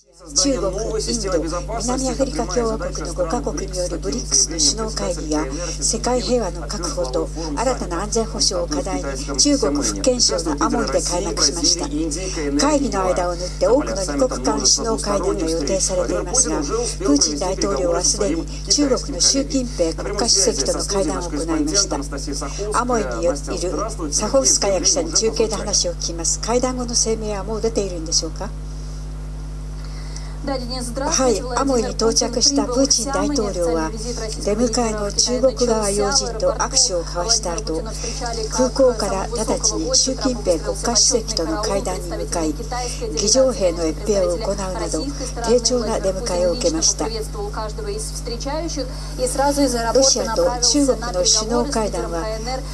中国、インド、南アフリカ共和国の5カ国による BRICS の首脳会議が世界平和の確保と新たな安全保障を課題に中国福建省のアモイで開幕しました。会議の間を縫って多くの2国間首脳会談が予定されていますがプーチン大統領はすでに中国の習近平国家主席との会談を行いました。アモイにいるサホフスカヤ記者に中継で話を聞きます。会談後の声明はもう出ているんでしょうか？はいアモイに到着したプーチン大統領は出迎えの中国側要人と握手を交わした後空港から直ちに習近平国家主席との会談に向かい議場兵の閲兵を行うなど丁重な出迎えを受けましたロシアと中国の首脳会談は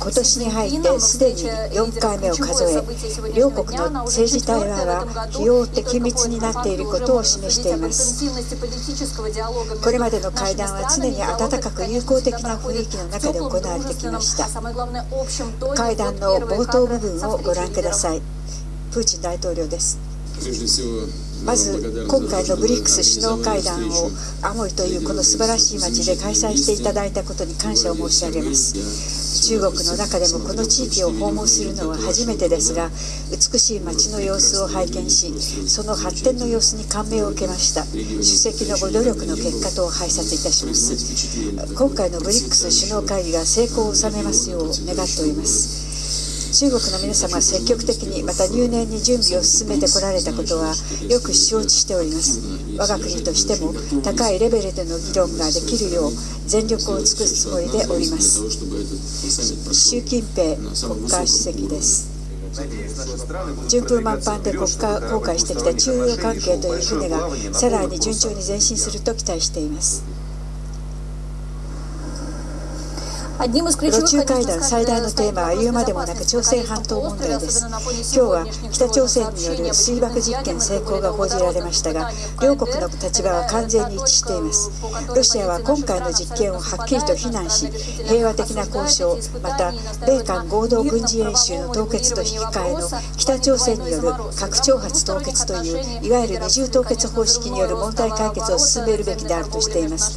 今年に入ってすでに4回目を数え両国の政治対話は費用って緊密になっていることを示していますこれまでの会談は常に温かく友好的な雰囲気の中で行われてきました。会談の冒頭部分をご覧ください。プーチン大統領ですまず今回の BRICS 首脳会談をアモイというこの素晴らしい街で開催していただいたことに感謝を申し上げます。中国の中でもこの地域を訪問するのは初めてですが美しい街の様子を拝見しその発展の様子に感銘を受けました。主席のご努力の結果と拝察いたします。今回の BRICS 首脳会議が成功を収めますよう願っております。中国の皆様は積極的にまた入念に準備を進めてこられたことはよく承知しております。我が国としても高いレベルでの議論ができるよう全力を尽くすつもりでおります。習近平国家主席です。順風満帆で国家公開してきた中央関係という船がさらに順調に前進すると期待しています。ロ中会談最大のテーマは言うまでもなく朝鮮半島問題です。今日は北朝鮮による水爆実験成功が報じられましたが両国の立場は完全に一致しています。ロシアは今回の実験をはっきりと非難し平和的な交渉また米韓合同軍事演習の凍結と引き換えの北朝鮮による核挑発凍結といういわゆる二重凍結方式による問題解決を進めるべきであるとしています。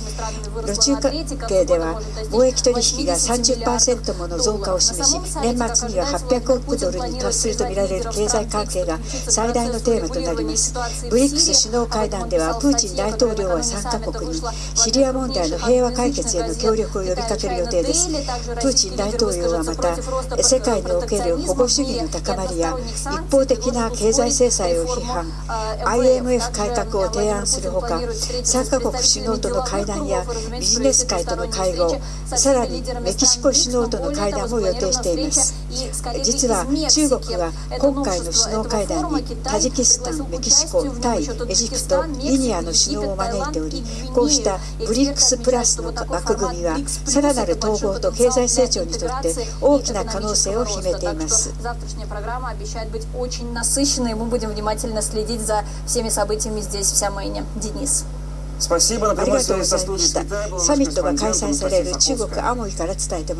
ロ中関係では貿易取引が30%もの増加を示し年末には800億ドルに達するとみられる経済関係が最大のテーマとなります。BRICS 首脳会談ではプーチン大統領は参加国にシリア問題の平和解決への協力を呼びかける予定です。プーチン大統領はまた世界における保護主義の高まりや一方的な経済制裁を批判 IMF 改革を提案するほか3カ国首脳との会談やビジネス界との会合さらにメキシコ首脳との会談も予定しています実は中国は今回の首脳会談にタジキスタンメキシコタイエジプトギニアの首脳を招いておりこうした BRICS プラスの枠組みはさらなる統合と経済成長にとって大きな可能性を秘めていますследить за всеми событиями здесь, в Сямэне. Денис. ありがとうございました。サミットが開催される中国アモイから伝えて